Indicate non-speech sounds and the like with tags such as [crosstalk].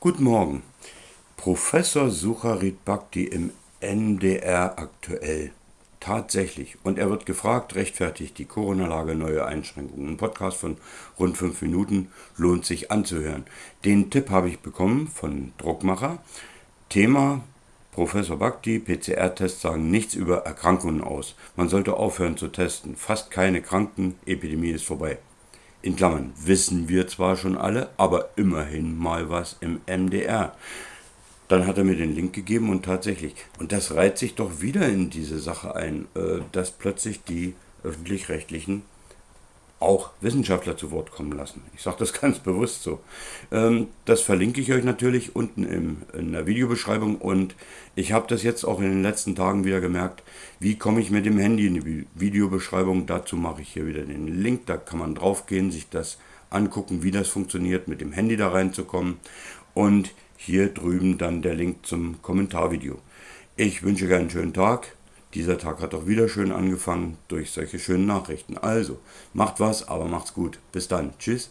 Guten Morgen. Professor Sucharit Bhakti im NDR aktuell. Tatsächlich. Und er wird gefragt, rechtfertigt die Corona-Lage neue Einschränkungen. Ein Podcast von rund fünf Minuten lohnt sich anzuhören. Den Tipp habe ich bekommen von Druckmacher. Thema Professor Bhakti, PCR-Tests sagen nichts über Erkrankungen aus. Man sollte aufhören zu testen. Fast keine Kranken, Epidemie ist vorbei. In Klammern wissen wir zwar schon alle, aber immerhin mal was im MDR. Dann hat er mir den Link gegeben und tatsächlich, und das reiht sich doch wieder in diese Sache ein, äh, dass plötzlich die öffentlich-rechtlichen auch Wissenschaftler zu Wort kommen lassen. Ich sage das [laughs] ganz bewusst so. Ähm, das verlinke ich euch natürlich unten in der Videobeschreibung und ich habe das jetzt auch in den letzten Tagen wieder gemerkt, wie komme ich mit dem Handy in die Videobeschreibung. Dazu mache ich hier wieder den Link, da kann man draufgehen, sich das angucken, wie das funktioniert, mit dem Handy da reinzukommen und hier drüben dann der Link zum Kommentarvideo. Ich wünsche euch einen schönen Tag. Dieser Tag hat doch wieder schön angefangen durch solche schönen Nachrichten. Also, macht was, aber macht's gut. Bis dann. Tschüss.